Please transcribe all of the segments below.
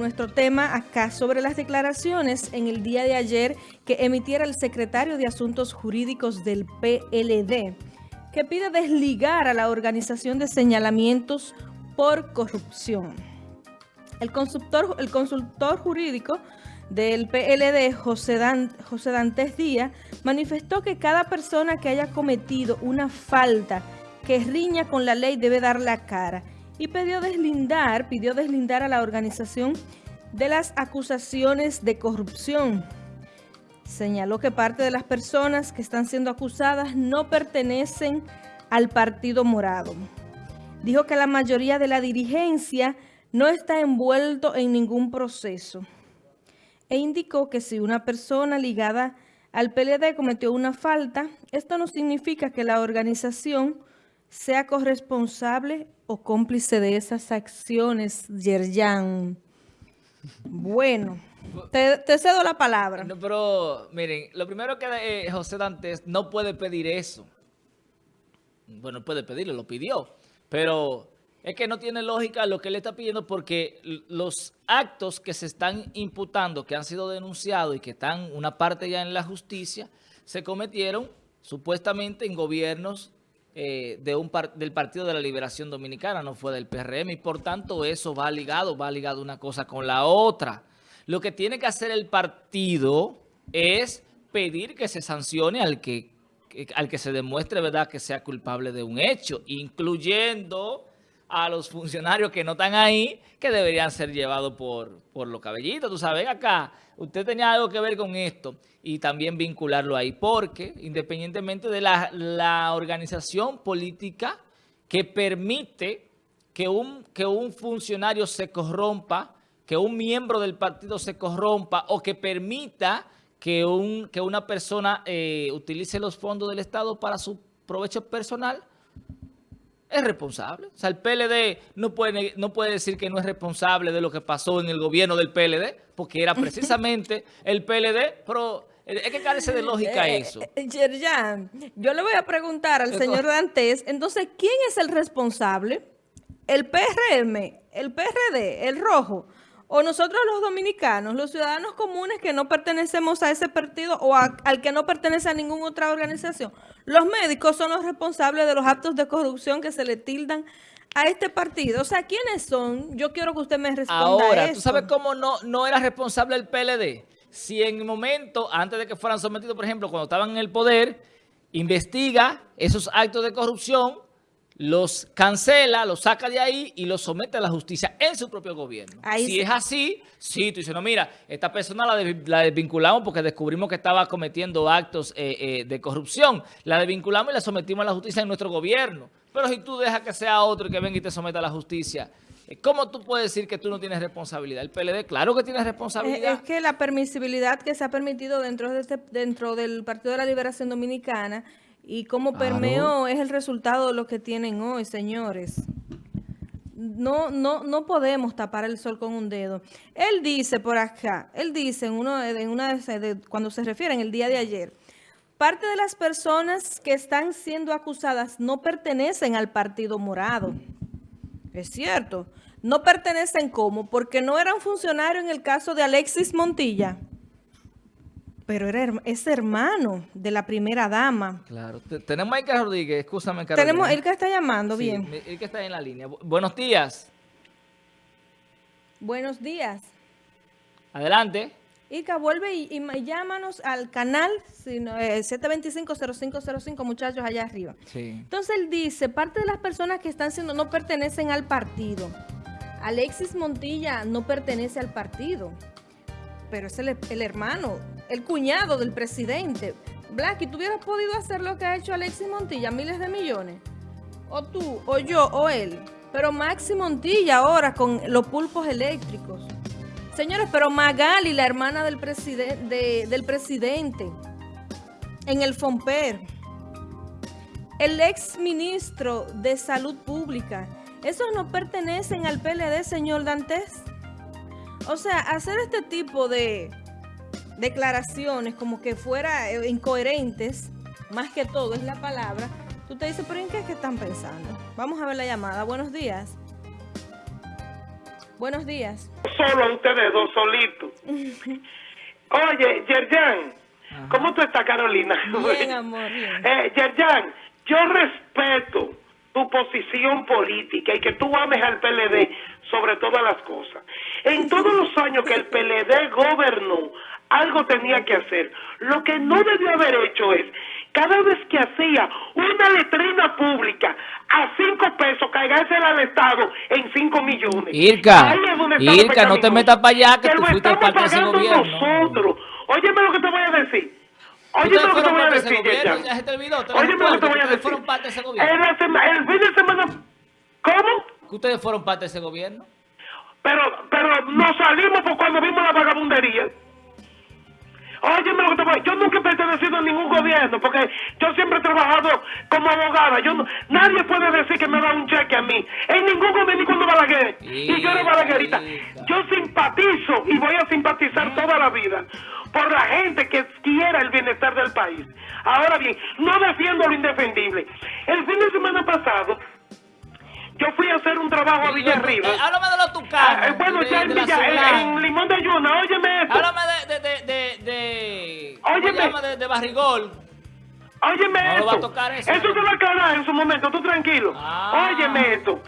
nuestro tema acá sobre las declaraciones en el día de ayer que emitiera el secretario de Asuntos Jurídicos del PLD, que pide desligar a la organización de señalamientos por corrupción. El consultor, el consultor jurídico del PLD, José, José Dantes Díaz, manifestó que cada persona que haya cometido una falta que riña con la ley debe dar la cara y pidió deslindar, pidió deslindar a la organización de las acusaciones de corrupción. Señaló que parte de las personas que están siendo acusadas no pertenecen al Partido Morado. Dijo que la mayoría de la dirigencia no está envuelto en ningún proceso. E indicó que si una persona ligada al PLD cometió una falta, esto no significa que la organización sea corresponsable o cómplice de esas acciones, Yerjan. Bueno, te, cedo la palabra. No, pero miren, lo primero que eh, José Dantes no puede pedir eso. Bueno, puede pedirlo, lo pidió. Pero es que no tiene lógica lo que él está pidiendo porque los actos que se están imputando, que han sido denunciados y que están una parte ya en la justicia, se cometieron supuestamente en gobiernos eh, de un del Partido de la Liberación Dominicana, no fue del PRM, y por tanto eso va ligado, va ligado una cosa con la otra. Lo que tiene que hacer el partido es pedir que se sancione al que, al que se demuestre verdad que sea culpable de un hecho, incluyendo a los funcionarios que no están ahí, que deberían ser llevados por, por los cabellitos. Tú sabes, acá, usted tenía algo que ver con esto y también vincularlo ahí, porque independientemente de la, la organización política que permite que un, que un funcionario se corrompa, que un miembro del partido se corrompa o que permita que, un, que una persona eh, utilice los fondos del Estado para su provecho personal, es responsable. O sea, el PLD no puede, no puede decir que no es responsable de lo que pasó en el gobierno del PLD, porque era precisamente el PLD, pero es que carece de lógica eh, eso. Eh, Yerjan, yo le voy a preguntar al señor Dantes, entonces, ¿quién es el responsable? ¿El PRM, el PRD, el Rojo? O nosotros los dominicanos, los ciudadanos comunes que no pertenecemos a ese partido o al que no pertenece a ninguna otra organización, los médicos son los responsables de los actos de corrupción que se le tildan a este partido. O sea, ¿quiénes son? Yo quiero que usted me responda Ahora, ¿tú sabes cómo no, no era responsable el PLD? Si en el momento, antes de que fueran sometidos, por ejemplo, cuando estaban en el poder, investiga esos actos de corrupción, los cancela, los saca de ahí y los somete a la justicia en su propio gobierno. si es así, sí, tú dices, no, mira, esta persona la, desvinculamos porque descubrimos que estaba cometiendo actos eh, eh, de corrupción. La desvinculamos y la sometimos a la justicia en nuestro gobierno. Pero si tú dejas que sea otro y que venga y te someta a la justicia, eh, ¿cómo tú puedes decir que tú no tienes responsabilidad? El PLD, claro que tiene responsabilidad. Es, que la permisibilidad que se ha permitido dentro, de este, dentro del Partido de la Liberación Dominicana y cómo permeó es el resultado de lo que tienen hoy, señores. No, no, no podemos tapar el sol con un dedo. Él dice por acá, él dice en, uno, en una de, cuando se refiere en el día de ayer, parte de las personas que están siendo acusadas no pertenecen al Partido Morado. Es cierto. No pertenecen ¿cómo? Porque no eran funcionarios en el caso de Alexis Montilla pero era, es hermano de la primera dama. Claro. Tenemos a Ica Rodríguez, escúchame, Carolina. Tenemos, él que está llamando, bien. Él que está en la línea. Buenos días. Buenos días. Adelante. Ica, vuelve y, llámanos al canal 725-0505, muchachos, allá arriba. Sí. Entonces él dice, parte de las personas que están siendo no pertenecen al partido. Alexis Montilla no pertenece al partido pero es el, hermano, el cuñado del presidente. Blacky, ¿tú hubieras podido hacer lo que ha hecho Alexis Montilla, miles de millones? O tú, o yo, o él. Pero Maxi Montilla ahora con los pulpos eléctricos. Señores, pero Magali, la hermana del, del presidente, en el FOMPER. El ex ministro de Salud Pública. Esos no pertenecen al PLD, señor Dantes. O sea, hacer este tipo de declaraciones como que fuera eh, incoherentes, más que todo es la palabra, tú te dices, pero ¿en qué es que están pensando? Vamos a ver la llamada. Buenos días. Buenos días. Solo a ustedes dos solitos. Oye, Yerjan, ¿cómo tú estás, Carolina? Bien, amor, bien. Eh, Yerjan, yo respeto tu posición política y que tú ames al PLD sobre todas las cosas. En todos los años que el PLD gobernó, algo tenía que hacer. Lo que no debió haber hecho es, cada vez que hacía una letrina pública a cinco pesos, cargársela al Estado en cinco millones. Irka, Irka, no te metas para allá, que Que tú lo fuiste estamos parte de ese pagando nosotros. Óyeme lo que te voy a decir. Óyeme lo que te voy a decir, Óyeme lo que te voy a decir. fueron parte de ese gobierno. En la sema- el fin de semana... ¿Cómo? Que ustedes fueron parte de ese gobierno. Pero, pero nos salimos por cuando vimos la vagabundería. Óyeme lo que te voy Yo nunca he pertenecido a ningún gobierno porque yo siempre he trabajado como abogada. Yo no- nadie puede decir que me da un cheque a mí. En ningún gobierno, ni cuando Balaguer. Y yo era balaguerita. Yo simpatizo y voy a simpatizar toda la vida por la gente que quiera el bienestar del país. Ahora bien, no defiendo lo indefendible. El fin de semana pasado, yo fui a hacer un trabajo a Villarriba. Eh, háblame de los Ah, tucanos. eh, bueno, de- ya en, Villa, en- Limón de Yuna, óyeme esto. Háblame de, de, de ¿cómo Óyeme. se llama? De, de Barrigol. Óyeme No esto. va a tocar eso, se va a aclarar en su momento, tú tranquilo. Ah. Óyeme esto.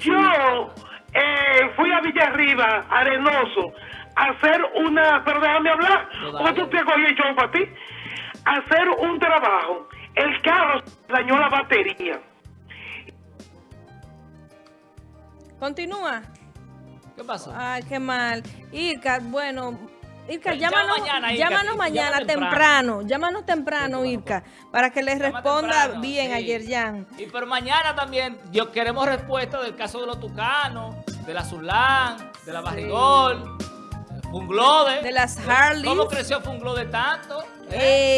Yo eh, fui a Villarriba, Arenoso, a hacer una... Pero déjame hablar, dale. tú te cogí el show para ti. A hacer un trabajo. El carro dañó la batería. Continúa. ¿Qué pasó? Ay, qué mal. Irka, bueno, Irka, llámanos mañana, Irka, llámanos llama mañana temprano. temprano. llámanos temprano, Irka, para que les responda temprano, bien sí. a Yerjan. Y pero mañana también yo queremos respuesta del caso de los tucanos, de la Zulán, de la Barrigol, de Funglode. De las Harleys. ¿Cómo creció Funglode tanto? Eh,